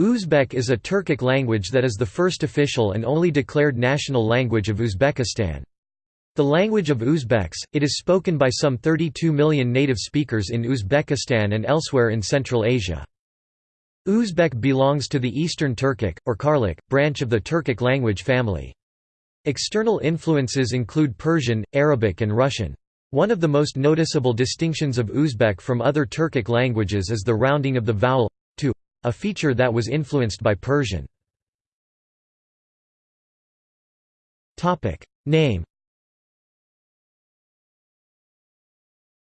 Uzbek is a Turkic language that is the first official and only declared national language of Uzbekistan. The language of Uzbeks, it is spoken by some 32 million native speakers in Uzbekistan and elsewhere in Central Asia. Uzbek belongs to the Eastern Turkic, or Karluk, branch of the Turkic language family. External influences include Persian, Arabic and Russian. One of the most noticeable distinctions of Uzbek from other Turkic languages is the rounding of the vowel a feature that was influenced by Persian. Name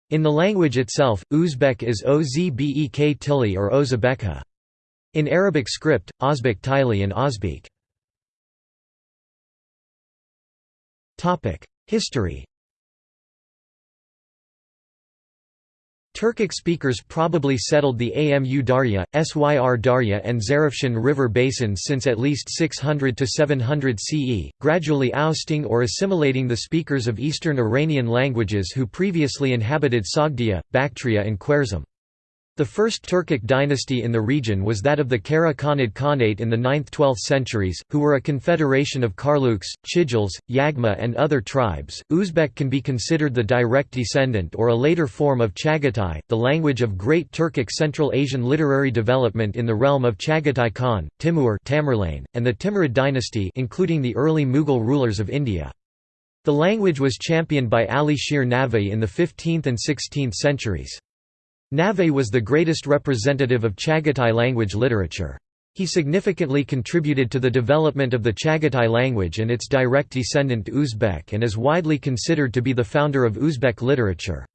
In the language itself, Uzbek is Ozbek Tili or Ozbekcha. In Arabic script, Ozbek Tili and Ozbek. History Turkic speakers probably settled the Amu Darya, Syr Darya and Zarafshan river basins since at least 600 to 700 CE, gradually ousting or assimilating the speakers of Eastern Iranian languages who previously inhabited Sogdia, Bactria and Khwarezm. The first Turkic dynasty in the region was that of the Kara Khanid Khanate in the 9th–12th centuries, who were a confederation of Karluks, Chijils, Yagma and other tribes. Uzbek can be considered the direct descendant or a later form of Chagatai, the language of Great Turkic Central Asian literary development in the realm of Chagatai Khan, Timur Tamerlane, and the Timurid dynasty including the early Mughal rulers of India. The language was championed by Ali Shir Nava'i in the 15th and 16th centuries. Nava'i was the greatest representative of Chagatai language literature. He significantly contributed to the development of the Chagatai language and its direct descendant Uzbek and is widely considered to be the founder of Uzbek literature.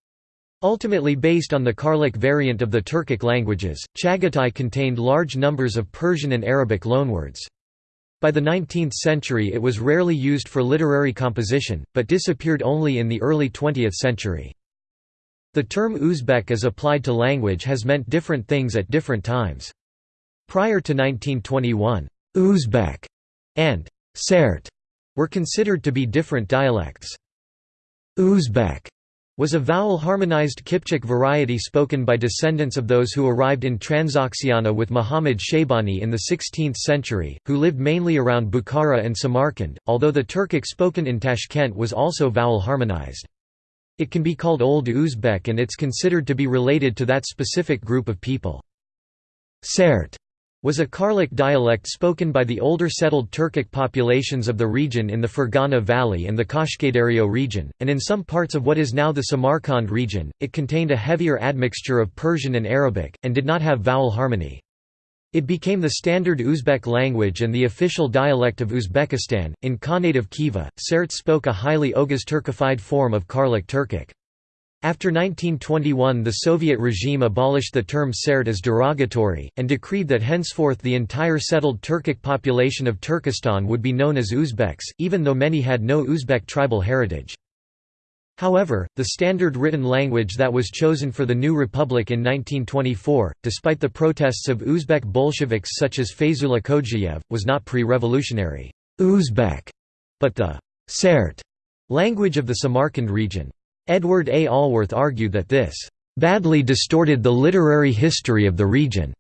Ultimately based on the Karluk variant of the Turkic languages, Chagatai contained large numbers of Persian and Arabic loanwords. By the 19th century it was rarely used for literary composition, but disappeared only in the early 20th century. The term Uzbek as applied to language has meant different things at different times. Prior to 1921, Uzbek and Sert were considered to be different dialects. Uzbek was a vowel-harmonized Kipchak variety spoken by descendants of those who arrived in Transoxiana with Muhammad Shaybani in the 16th century, who lived mainly around Bukhara and Samarkand, although the Turkic spoken in Tashkent was also vowel-harmonized. It can be called Old Uzbek and it's considered to be related to that specific group of people. Sert was a Karluk dialect spoken by the older settled Turkic populations of the region in the Fergana Valley and the Kashkadaryo region, and in some parts of what is now the Samarkand region, it contained a heavier admixture of Persian and Arabic, and did not have vowel harmony. It became the standard Uzbek language and the official dialect of Uzbekistan. In Khanate of Khiva, Sert spoke a highly Oghuz Turkified form of Karluk Turkic. After 1921 the Soviet regime abolished the term Sert as derogatory, and decreed that henceforth the entire settled Turkic population of Turkestan would be known as Uzbeks, even though many had no Uzbek tribal heritage. However, the standard written language that was chosen for the new republic in 1924, despite the protests of Uzbek Bolsheviks such as Kodjayev, was not pre-revolutionary Uzbek, but the Sert language of the Samarkand region. Edward A. Allworth argued that this badly distorted the literary history of the region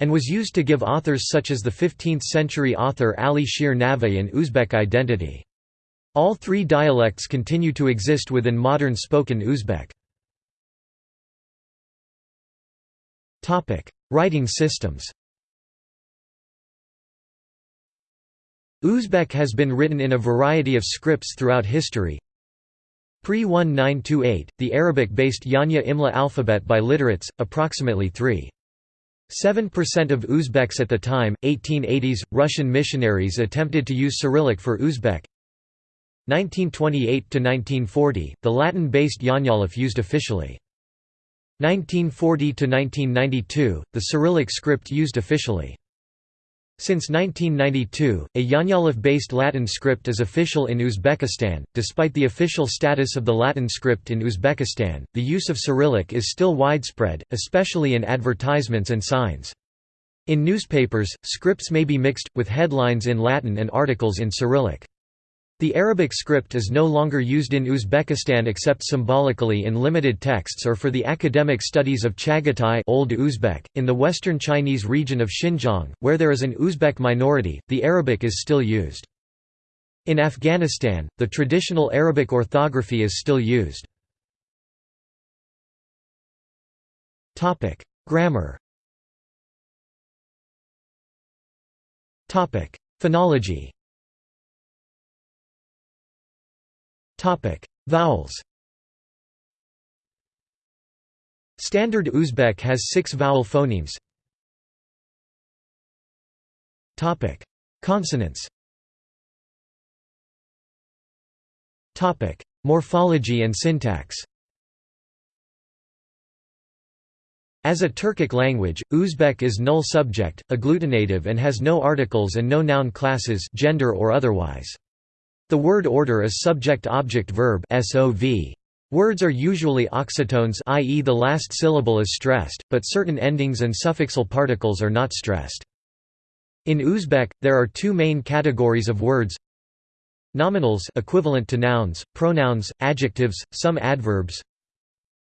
and was used to give authors such as the 15th-century author Ali Shir Nava'i an Uzbek identity. All three dialects continue to exist within modern spoken Uzbek. Writing systems Uzbek has been written in a variety of scripts throughout history. Pre-1928, the Arabic-based Yanya Imla alphabet by literates, approximately 3. 7% of Uzbeks at the time, 1880s, Russian missionaries attempted to use Cyrillic for Uzbek, 1928–1940, the Latin-based Yanyalif used officially. 1940–1992, the Cyrillic script used officially. Since 1992, a Yanyalif-based Latin script is official in Uzbekistan. Despite the official status of the Latin script in Uzbekistan, the use of Cyrillic is still widespread, especially in advertisements and signs. In newspapers, scripts may be mixed, with headlines in Latin and articles in Cyrillic. The Arabic script is no longer used in Uzbekistan except symbolically in limited texts or for the academic studies of Chagatai Old Uzbek. .In the western Chinese region of Xinjiang, where there is an Uzbek minority, the Arabic is still used. In Afghanistan, the traditional Arabic orthography is still used. Grammar Phonology Vowels Standard Uzbek has six vowel phonemes. Consonants Morphology and syntax As a Turkic language, Uzbek is null subject, agglutinative and has no articles and no noun classes gender or otherwise. The word order is subject-object-verb Words are usually oxytones i.e. the last syllable is stressed, but certain endings and suffixal particles are not stressed. In Uzbek, there are two main categories of words Nominals equivalent to nouns, pronouns, adjectives, some adverbs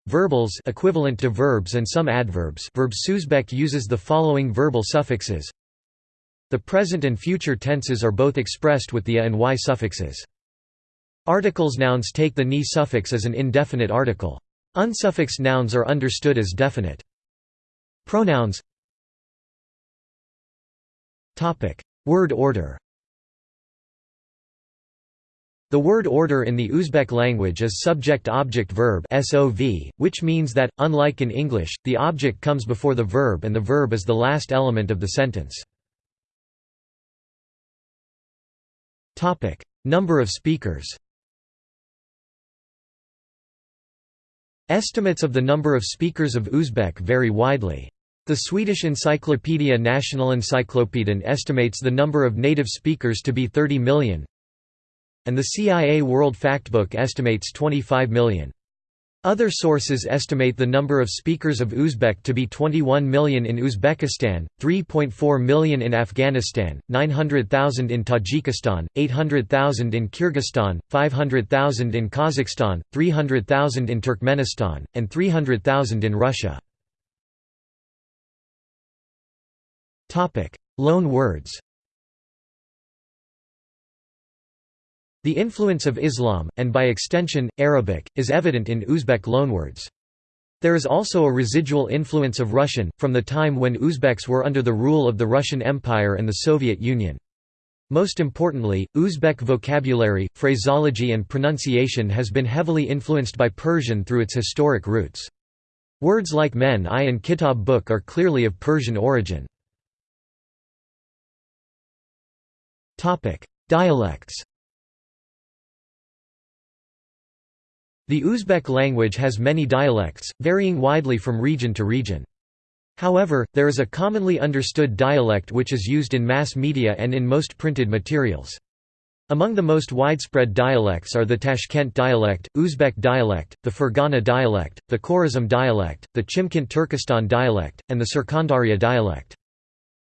Verbals equivalent to verbs and some adverbs verb Uzbek uses the following verbal suffixes. The present and future tenses are both expressed with the a and y suffixes. Articles nouns take the ni suffix as an indefinite article. Unsuffixed nouns are understood as definite. Pronouns Word order the word order in the Uzbek language is subject-object-verb which means that, unlike in English, the object comes before the verb and the verb is the last element of the sentence. Number of speakers Estimates of the number of speakers of Uzbek vary widely. The Swedish encyclopedia Nationalencyklopedin estimates the number of native speakers to be 30 million, and the CIA World Factbook estimates 25 million. Other sources estimate the number of speakers of Uzbek to be 21 million in Uzbekistan, 3.4 million in Afghanistan, 900,000 in Tajikistan, 800,000 in Kyrgyzstan, 500,000 in Kazakhstan, 300,000 in Turkmenistan, and 300,000 in Russia. Loan words The influence of Islam, and by extension, Arabic, is evident in Uzbek loanwords. There is also a residual influence of Russian, from the time when Uzbeks were under the rule of the Russian Empire and the Soviet Union. Most importantly, Uzbek vocabulary, phraseology and pronunciation has been heavily influenced by Persian through its historic roots. Words like men I and kitab book are clearly of Persian origin. Dialects The Uzbek language has many dialects, varying widely from region to region. However, there is a commonly understood dialect which is used in mass media and in most printed materials. Among the most widespread dialects are the Tashkent dialect, Uzbek dialect, the Fergana dialect, the Khorazm dialect, the Chimkent Turkestan dialect, and the Surkhandarya dialect.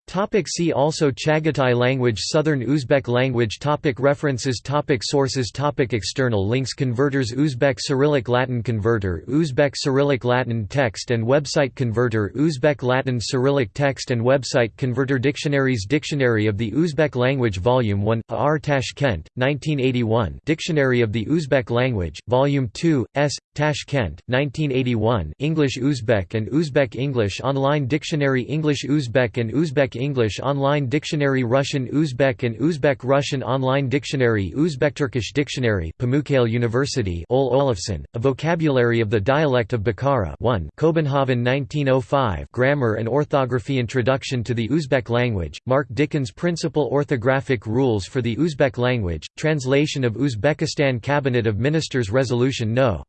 Topic see also Chagatai language Southern Uzbek language topic References topic Sources topic External links Converters Uzbek Cyrillic Latin Converter Uzbek Cyrillic Latin Text and Website Converter Uzbek Latin Cyrillic Text and Website Converter Dictionaries Dictionary of the Uzbek Language Volume 1, R. Tashkent, 1981 Dictionary of the Uzbek Language, Volume 2, S. Tashkent, 1981 English Uzbek and Uzbek English Online Dictionary English Uzbek and Uzbek English Online Dictionary Russian Uzbek and Uzbek Russian Online Dictionary Uzbek-Turkish Dictionary Pamukkale University Ole Olufsen, A Vocabulary of the Dialect of Bukhara 1 Copenhagen 1905 Grammar and Orthography Introduction to the Uzbek Language, Mark Dickens Principal Orthographic Rules for the Uzbek Language, Translation of Uzbekistan Cabinet of Ministers Resolution No.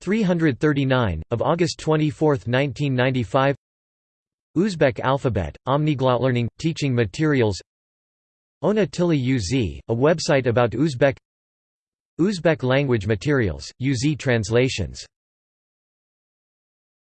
339, of August 24, 1995 Uzbek alphabet, Omniglot Learning, teaching materials. Ona Tili UZ, a website about Uzbek. Uzbek language materials, UZ translations